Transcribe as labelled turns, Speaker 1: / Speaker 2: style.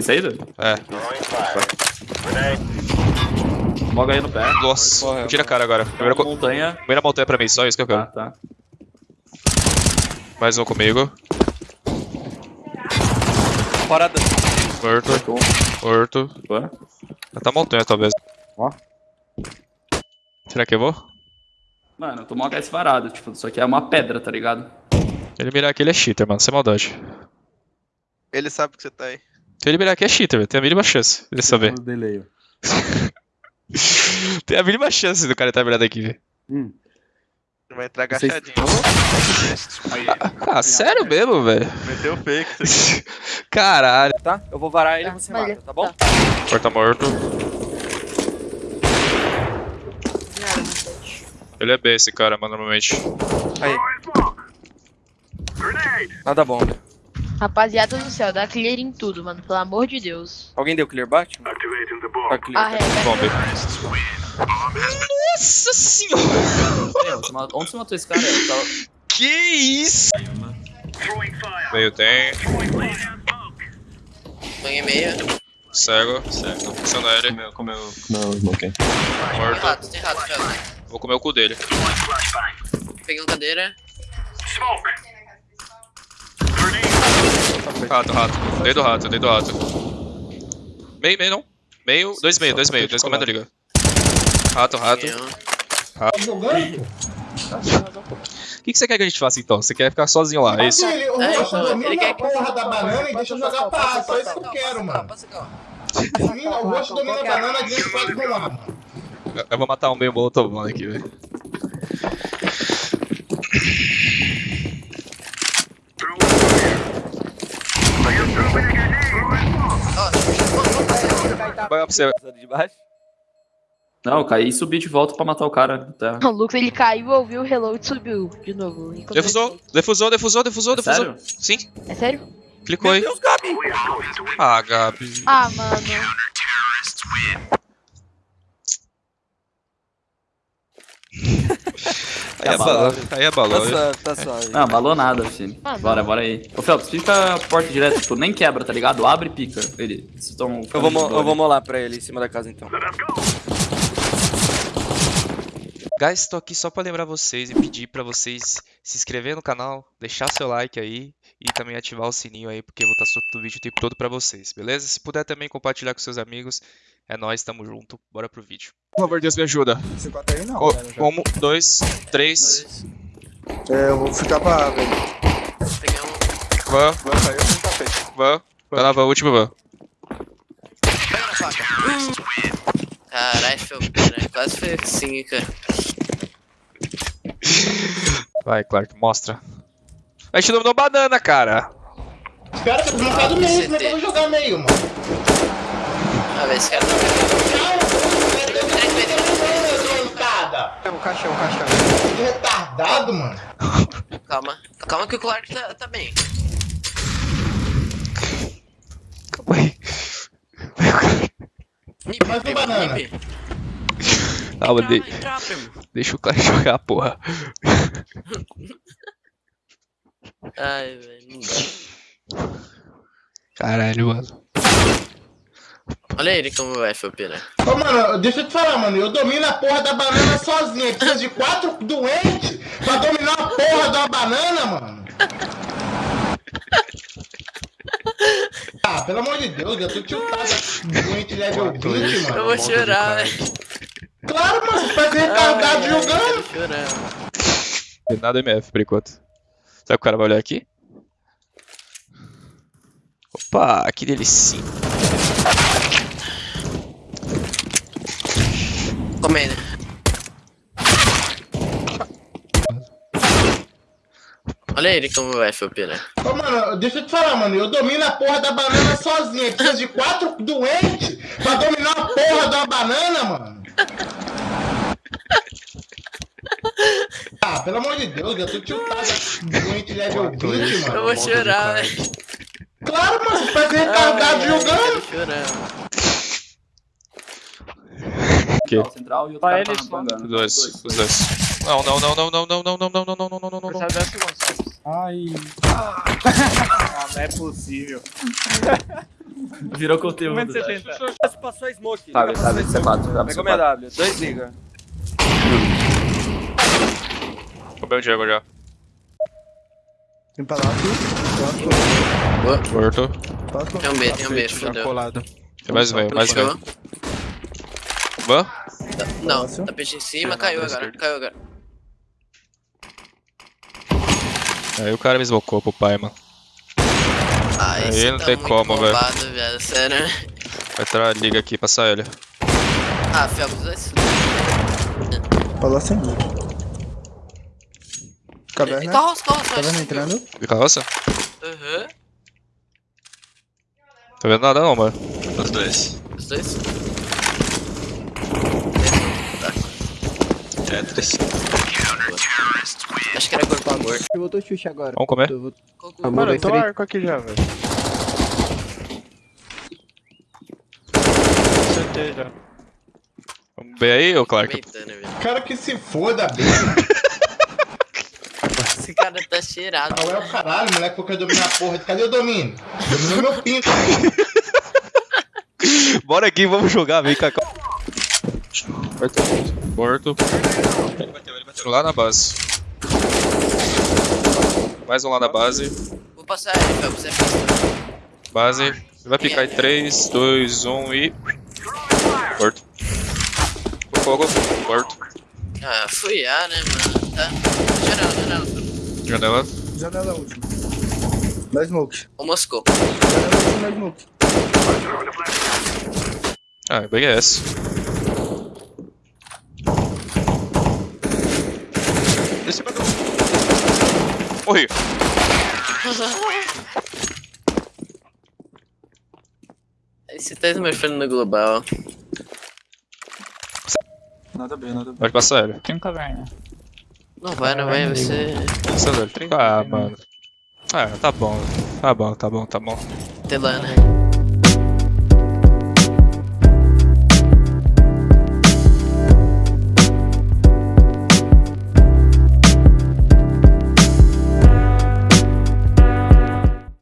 Speaker 1: Tem saída?
Speaker 2: É.
Speaker 1: Moga aí no pé.
Speaker 2: Nossa,
Speaker 3: Corre,
Speaker 2: tira a cara agora. Primeira, co-
Speaker 1: montanha.
Speaker 2: primeira montanha pra mim, só isso que eu quero.
Speaker 1: tá.
Speaker 2: Mais um comigo.
Speaker 3: Fora da...
Speaker 2: Morto. Morto.
Speaker 1: Boa.
Speaker 2: Tá montanha, talvez.
Speaker 3: Ó.
Speaker 2: Será que eu vou?
Speaker 1: Mano, eu tô mó HS varado, tipo, isso aqui é uma pedra, tá ligado?
Speaker 2: Ele mirar aqui, ele é cheater, mano. Sem maldade.
Speaker 4: Ele sabe que você tá aí.
Speaker 2: Se ele mirar aqui, é cheater, velho. Tem a mínima chance dele saber.
Speaker 5: No delay.
Speaker 2: Tem a mínima chance do cara estar mirado aqui, velho.
Speaker 5: Hum.
Speaker 4: Ele vai entrar
Speaker 5: Vocês-
Speaker 4: agachadinho.
Speaker 2: Ah, sério mesmo, velho?
Speaker 4: Meteu o fake. você-
Speaker 2: Caralho.
Speaker 3: Tá? Eu vou varar ele e
Speaker 6: Tá,
Speaker 3: você mata, tá bom?
Speaker 6: Tá.
Speaker 2: Porta morto. Ele é B, esse cara, mano, normalmente.
Speaker 3: Aí. Nada bom.
Speaker 6: Rapaziada do céu, dá clear em tudo, mano. Pelo amor de Deus.
Speaker 3: Alguém deu clear Batman? Tá clear.
Speaker 6: Arrega.
Speaker 2: Bombe. Nossa senhora!
Speaker 1: Onde você matou esse cara? Eu tava-
Speaker 2: Que isso? Meio tem.
Speaker 7: Banho e meia.
Speaker 2: Cego. Cego. Funciona ele.
Speaker 5: Comeu, comeu, comeu smoke.
Speaker 7: Tem
Speaker 2: Morto.
Speaker 7: rato, tem rato, já.
Speaker 2: Vou comer o cu dele.
Speaker 7: Peguei uma cadeira.
Speaker 2: Rato, rato. Dei do rato, dei do rato. Meio, meio não. Meio, dois meio, dois meio. Dois comendo liga. Rato, rato.
Speaker 7: Peguei um.
Speaker 2: O que, que você quer que a gente faça então? Você quer ficar sozinho lá, é isso?
Speaker 8: Ele, o
Speaker 7: É,
Speaker 8: rosto
Speaker 7: então,
Speaker 8: domina
Speaker 7: ele quer
Speaker 8: a
Speaker 7: que-
Speaker 8: porra da banana e deixa eu jogar pra Só isso que eu quero, mano. O rosto domina a banana e deixa pode rolar, mano.
Speaker 2: Eu- vou matar um meio molotov mano, aqui, velho. Vai pra você.
Speaker 3: De baixo.
Speaker 1: Não, eu caí e subi de volta pra matar o cara. Tá.
Speaker 6: O Lucas ele caiu, ouviu o reload e subiu de novo.
Speaker 2: Defusou, defusou, defusou, defusou,
Speaker 1: É
Speaker 2: defusou.
Speaker 1: sério?
Speaker 2: Sim,
Speaker 6: É sério?
Speaker 2: clicou aí.
Speaker 3: Deus, Gabi!
Speaker 2: Ah, Gabi.
Speaker 6: Ah, mano.
Speaker 2: Aí é balão. Aí é balão.
Speaker 3: Tá suave, tá suave.
Speaker 1: Não, balou nada, filho.
Speaker 6: Ah,
Speaker 1: Bora,
Speaker 6: não.
Speaker 1: bora aí. Ô, Phelps, fica a porta direto, tipo, nem quebra, tá ligado? Abre e pica. Ele. Vocês estão.
Speaker 3: Eu vou, eu vou molar pra ele em cima da casa então.
Speaker 2: Guys, tô aqui só pra lembrar vocês e pedir pra vocês se inscrever no canal, deixar seu like aí e também ativar o sininho aí, porque eu vou estar soltando vídeo o tempo todo pra vocês, beleza? Se puder também compartilhar com seus amigos, é nóis, tamo junto, bora pro vídeo. Por favor, Deus me ajuda.
Speaker 5: Esse 4 aí não,
Speaker 2: Ó,
Speaker 5: velho. já.
Speaker 2: um, dois, três,
Speaker 5: É, eu vou ficar pra velho.
Speaker 7: Peguei um.
Speaker 2: van,
Speaker 5: Vai sair eu tenho tapete.
Speaker 2: van, tá na van, última van.
Speaker 7: Pega na faca. Caralho. Quase foi assim, cara.
Speaker 2: Vai, Clark, mostra. A gente dominou banana, cara.
Speaker 8: Os caras estão no do meio, como é que eu vou jogar meio, mano?
Speaker 7: Ah, velho, esse cara tá.
Speaker 5: É um caixão, um caixão.
Speaker 8: Que retardado, mano.
Speaker 7: Calma. Calma que o Clark tá, tá bem.
Speaker 2: Calma aí.
Speaker 7: Nip,
Speaker 8: Mais um
Speaker 7: pegou
Speaker 8: banana.
Speaker 7: Nip.
Speaker 2: Calma, de- deixa o Clark jogar, porra.
Speaker 7: Ai, velho, não dá.
Speaker 2: Caralho, mano.
Speaker 7: Olha ele como vai, Felpeira.
Speaker 8: Ô, mano, deixa eu te falar, mano. Eu domino a porra da banana sozinho. Precisa de quatro doentes pra dominar a porra da banana, mano. Ah, pelo amor de Deus, eu tô tiltado. Doente level 20,
Speaker 7: Eu
Speaker 8: mano.
Speaker 7: vou chorar, velho.
Speaker 8: Claro, mano, você faz retardado
Speaker 7: ai,
Speaker 8: jogando.
Speaker 2: Tem nada MF por enquanto. Será que o cara vai olhar aqui? Opa, que delicinha.
Speaker 7: Comendo. Olha ele como vai, Felpeira.
Speaker 8: Ô, mano, deixa eu te falar, mano. Eu domino a porra da banana sozinho. Precisa de quatro doentes pra dominar a porra da banana, mano. Ah, pelo amor de Deus, eu tô tiltado. Doente level 20,
Speaker 7: Eu
Speaker 8: mano.
Speaker 7: vou chorar, velho.
Speaker 8: Claro, mano, você faz retardado
Speaker 7: Ai, ai,
Speaker 8: jogando.
Speaker 7: quero chorar.
Speaker 1: Central, central e outro
Speaker 3: Vai
Speaker 1: cara
Speaker 3: ele
Speaker 1: tá bangando.
Speaker 2: Os dois, os dois. Não, não, não, não, não, não, não, não, não, não, não, não, não, não, não.
Speaker 3: Percebe 10 segundos.
Speaker 5: Ai.
Speaker 3: Ah, não é possível.
Speaker 1: Virou conteúdo.
Speaker 3: Passou a smoke.
Speaker 1: Sabe, C4. Sabe,
Speaker 3: Pegou minha
Speaker 1: C4.
Speaker 3: W. Dois liga.
Speaker 2: Roubei o Diego já.
Speaker 5: Tem palácio. Palácio.
Speaker 2: Morto.
Speaker 5: Palácio.
Speaker 7: Tem um B, tem um B, fodeu.
Speaker 9: colado.
Speaker 2: Tem mais meio, mais meio. Van?
Speaker 7: Tá- Não, tapete em cima, caiu agora, caiu agora.
Speaker 2: Aí o cara me smocou pro pai, mano.
Speaker 7: Ah,
Speaker 2: Aí
Speaker 7: esse
Speaker 2: não
Speaker 7: tá
Speaker 2: tem
Speaker 7: muito
Speaker 2: como, velho.
Speaker 7: bombado, velho, sério.
Speaker 2: Vai entrar a liga aqui, passar ele.
Speaker 7: Ah, Felps, vai se
Speaker 5: Palácio sem mim. Caverna.
Speaker 7: Carroça, carroça,
Speaker 5: Caverna
Speaker 7: vai.
Speaker 5: entrando.
Speaker 2: De carroça?
Speaker 7: Aham.
Speaker 2: Tô vendo nada não, mano.
Speaker 9: Os dois.
Speaker 7: Os dois?
Speaker 9: Tetris.
Speaker 7: Acho que era corpo a gordo.
Speaker 5: Eu voltou Xuxa agora.
Speaker 2: Vamos comer?
Speaker 5: Eu vou-
Speaker 7: Coco-
Speaker 5: Mano, eu tô
Speaker 4: arco aqui já, velho. Acertei já.
Speaker 2: Vamos ver aí, ô Clark?
Speaker 8: Cara que se foda, bem.
Speaker 7: Esse cara tá cheirado.
Speaker 8: Ah, é o caralho, moleque, porque eu dominar a porra. Cadê o domínio? Dominou meu pinto.
Speaker 2: Bora aqui, vamos jogar, vem cá. Morto. Lá na base. Mais um lá na base.
Speaker 7: Vou passar ele, Felps, é.
Speaker 2: Base. Vai picar em 3, 2, 1 e. Morto. O fogo. Morto.
Speaker 7: Ah, fui A, né, mano? Tá. Geral, geral.
Speaker 2: Janela.
Speaker 5: Janela última. Da smoke.
Speaker 7: O Moscou.
Speaker 5: Janela última da smoke.
Speaker 2: Ah, bem é essa. Em cima do. Morri.
Speaker 7: Esse tá smurfando no global.
Speaker 9: Nada bem, nada bem.
Speaker 2: Pode passar ele.
Speaker 1: Tem um caverna.
Speaker 7: Não vai, não vai, você.
Speaker 2: Passando ele. Ah, mano. Ah, tá bom. Tá bom, tá bom, tá bom.
Speaker 7: Telana.